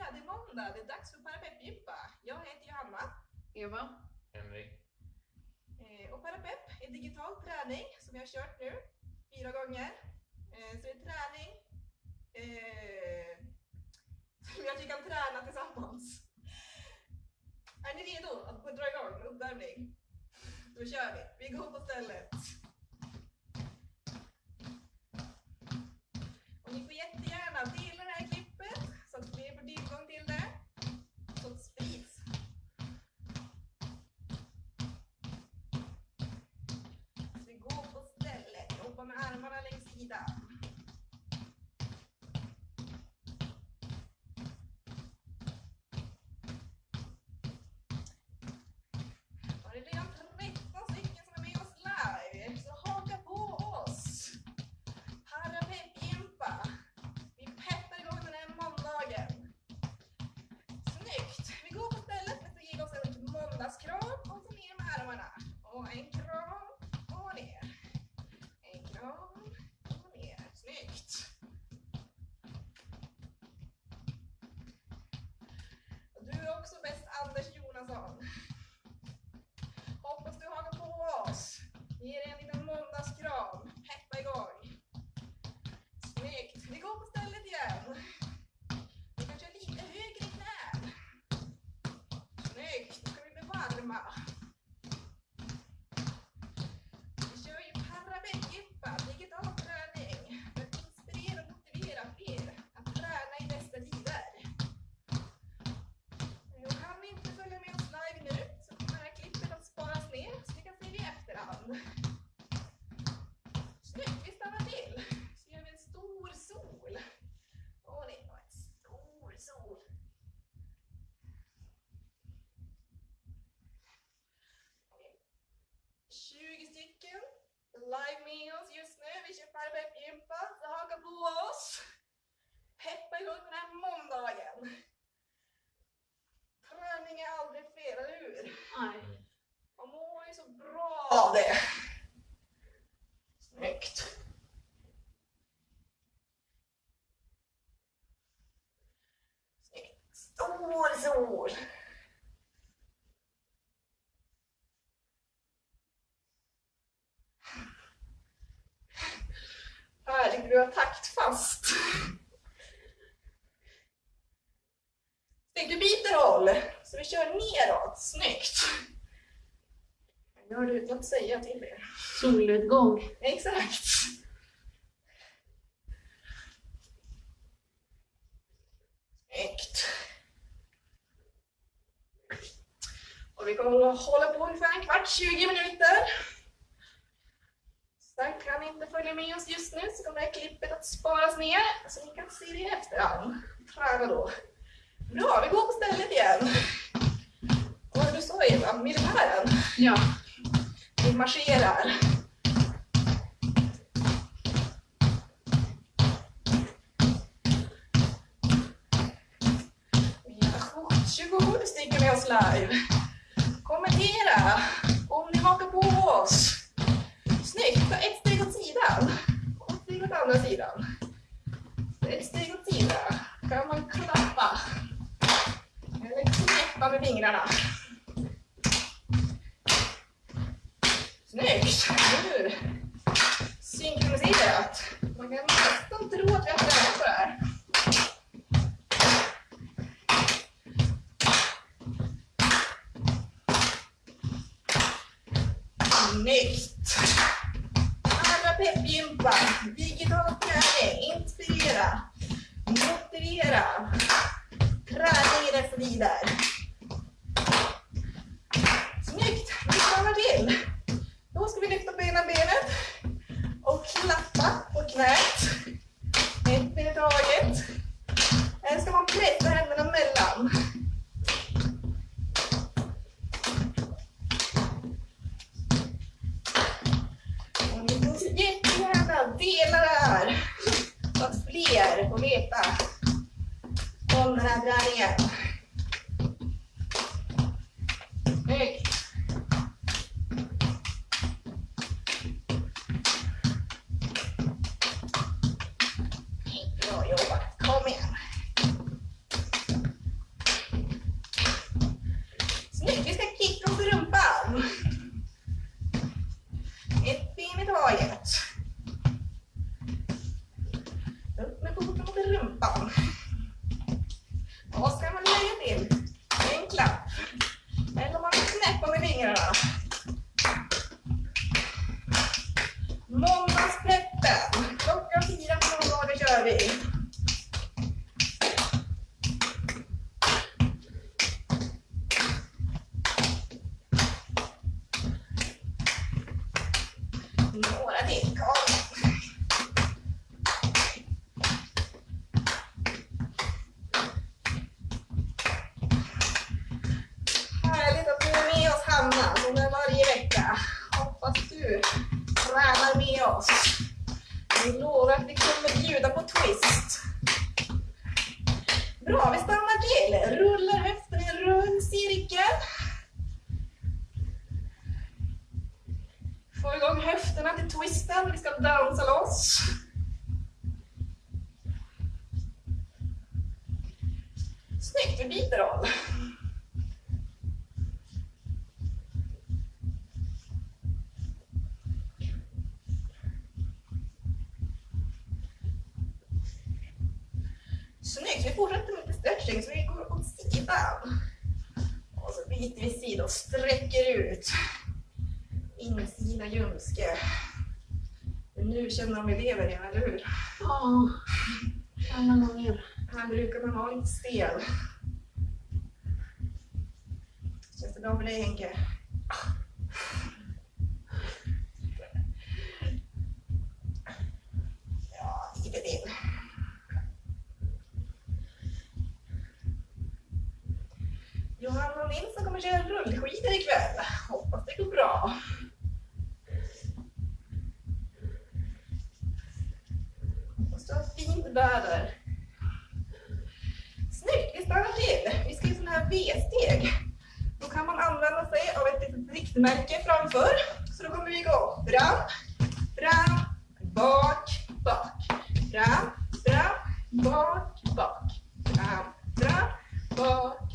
Ja, det är måndag. Det är dags för Parapeppgympa. Jag heter Johanna. Eva? Henrik. Eh, och Parapepp är digital träning som jag har kört nu fyra gånger. Eh, så det är träning eh, som jag tycker kan träna tillsammans. Är ni redo att dra igång uppvärmning? Då kör vi. Vi går på stället. about. Sol. Härligt, du har taktfast. Snyggt, du byter håll. Så vi kör neråt. Snyggt. Gör du utan att säga till er. Solnedgång. Exakt. Snyggt. Och vi kommer att hålla på ungefär en kvart, 20 minuter. Så kan inte följa med oss just nu så kommer det här klippet att sparas ner så ni kan se det i efterhand. Träna då. Bra, vi går på stället igen. Vad var det du sa Eva? Militären? Ja. Vi marscherar. Vi har 27 stycken med oss live markera om ni hakar på oss. Snyggt, ta ett steg åt sidan och ett steg åt andra sidan. Ett steg åt sidan. Kan man klappa eller knäppa med fingrarna. Snyggt! Nu synkroniserat. Man kan nästan tro att vi har tränat på det här. Snyggt! Alla peppgympa, digital träning, inspirera, motivera, träning i dessa tider. Snyggt! Vi stannar till. Med varje vecka. Hoppas du tränar med oss. Vi lovar att vi kommer bjuda på twist. Bra, vi stannar till. Rullar höften i en rund cirkel. Få igång höfterna till twisten. Vi ska dansa loss. Snyggt, vi byter roll. Snyggt, vi fortsätter med lite stretching så vi går åt sidan. Och så byter vi sida och sträcker ut. Insida ljumske. Nu känner de elever igen, eller hur? Ja, alla gånger. Här brukar man vara lite stel. Känns det bra för dig Henke? Ja, lite till. Johanna Nilsson kommer köra rullskidor ikväll. Hoppas det går bra. Hoppas du har fint väder. Snyggt, vi stannar till. Vi ska göra sådana här V-steg. Då kan man använda sig av ett litet riktmärke framför. Så då kommer vi gå Fram, fram, bak, bak. Fram, Fram, bak, bak. Fram, fram, bak.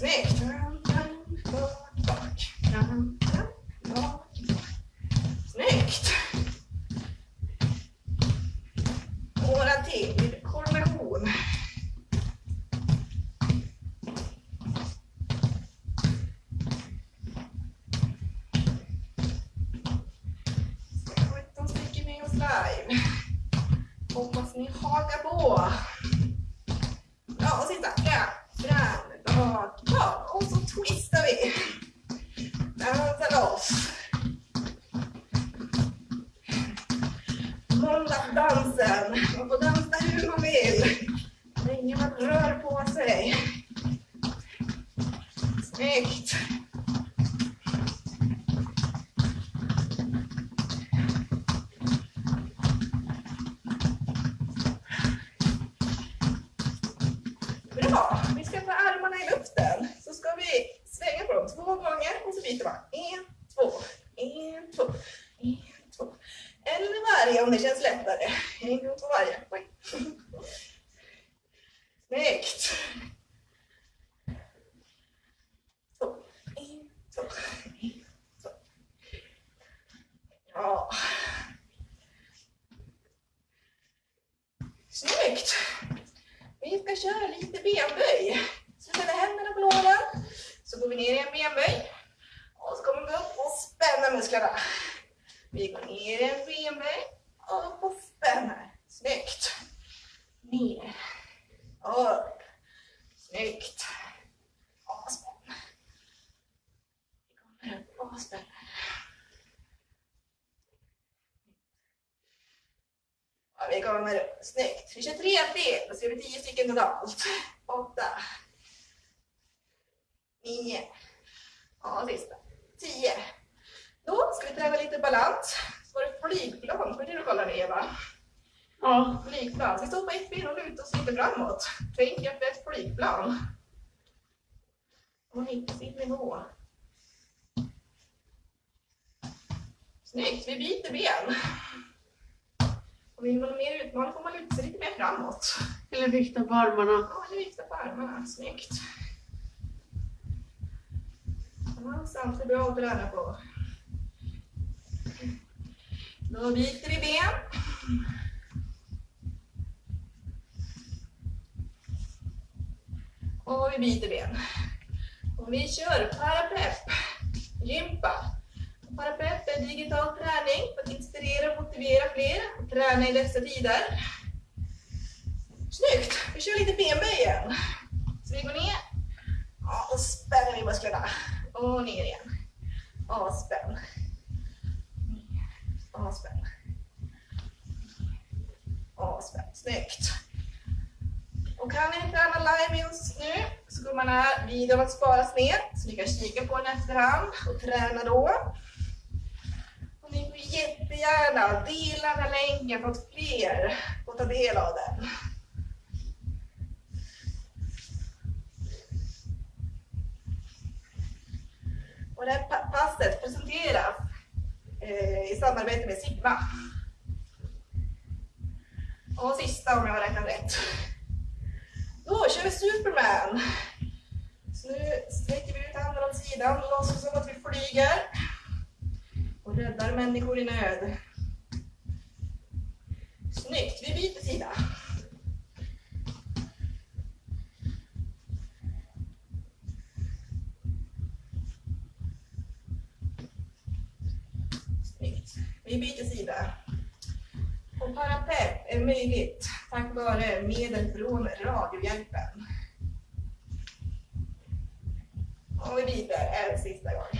Snyggt. Fram, fram, bak, bak. Fram, fram, bak, bak. Snyggt. Måndagsdansen. Man får dansa hur man vill. Länge man rör på sig. Snyggt. Bra. Vi ska ta armarna i luften. Så ska vi svänga på dem två gånger och så byter man. En, två, en, två. Det känns lättare. En gång på varje. Oj. Snyggt! Så. en, två, en, två. Ja. Snyggt! Vi ska köra lite benböj. Så sätter händerna på låren. Så går vi ner i en benböj. Och så kommer vi upp och spänner musklerna. Vi går ner i en benböj, upp och spänner. Snyggt. Ner, upp. Snyggt. Och spänn. Vi kommer upp och spänner. Ja, vi kommer upp. Snyggt. Vi kör tre till, då ska vi tio stycken totalt. Åtta. Nio. Ja, sista. Tio. Då ska vi träna lite balans. Så var det flygplan, för det du kollar Eva. Ja, Flygplan. Vi står på ett ben och lutar oss lite framåt. Tänk att det är ett flygplan. Och hitta sin nivå. Snyggt, vi byter ben. Och vill man ha mer utmaning får man luta sig lite mer framåt. eller vikta på armarna. Ja, nu viftar på armarna. Snyggt. Balans är bra att träna på. Då byter vi ben. Och vi byter ben. Och vi kör parapepp, gympa. Parapepp är digital träning för att inspirera och motivera fler att träna i dessa tider. Snyggt! Vi kör lite benböj igen. Så vi går ner och spänner vi musklerna. Och ner igen. Och spänn. Avspänn. Avspänn. Snyggt. Och kan ni inte live med nu så kommer den här videon att sparas ner så ni kan kika på den efterhand och träna då. Och ni får jättegärna dela den här länken för att fler får ta del av den. Och det här passet presenteras Eh, i samarbete med Sigma. Och sista om jag har räknat rätt. Då kör vi Superman. Så nu sträcker vi ut handen åt sidan, låtsas som att vi flyger och räddar människor i nöd. Snyggt, vi byter sida. Snyggt. Vi byter sida. Och parapepp är möjligt tack vare medel från Radiohjälpen. Och vi byter en sista gång.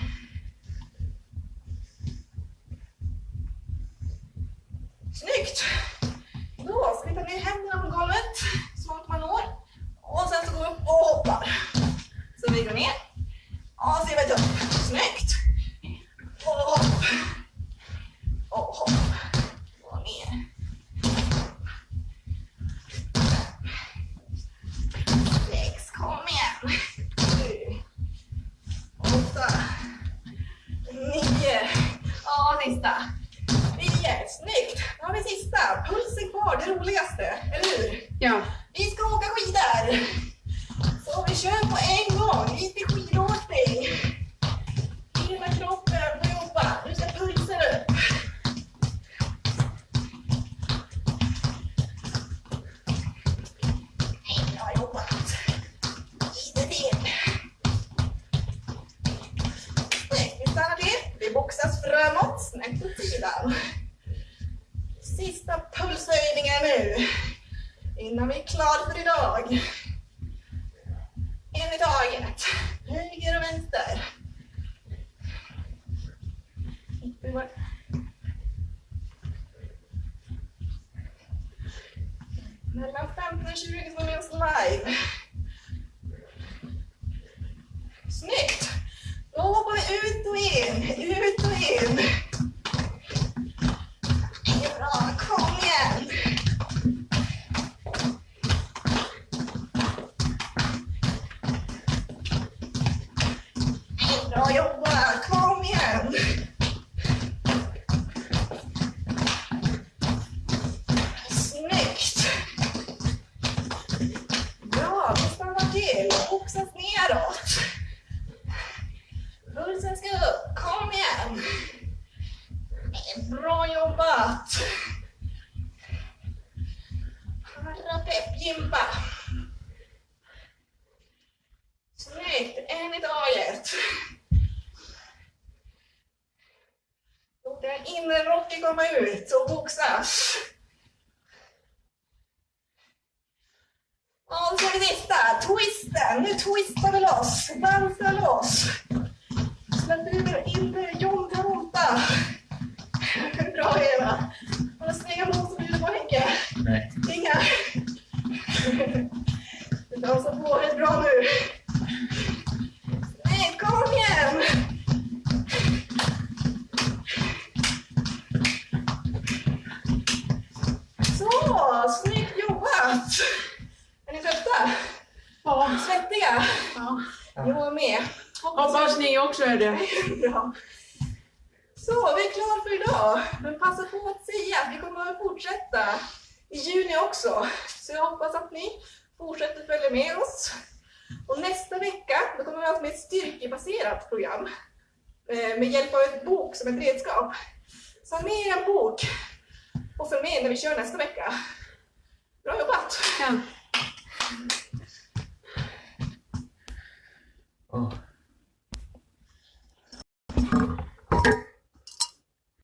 Ska åka skidor. Så vi kör på en gång. inte skidor Innan vi är klara för idag. En i taget. Höger och vänster. Mellan 15 och 20 som är med oss live. Snyggt! Då hoppar vi ut och in, ut och in. Parapepp gympa. Snyggt, en i taget. Låt den inre rocken komma ut och boxas. Ja, så sista. Twisten. Nu twistar vi loss. Dansar loss. Släpper ut inre John Travolta. Bra Eva. Har du snygga motståndare på Henke? Nej. Bra. Så, vi är klara för idag. Men passa på att säga att vi kommer att fortsätta i juni också. Så jag hoppas att ni fortsätter följa med oss. Och nästa vecka då kommer vi ha ett styrkebaserat program eh, med hjälp av en bok som ett redskap. Signa med er bok och följ med när vi kör nästa vecka. Bra jobbat! Ja. Åh.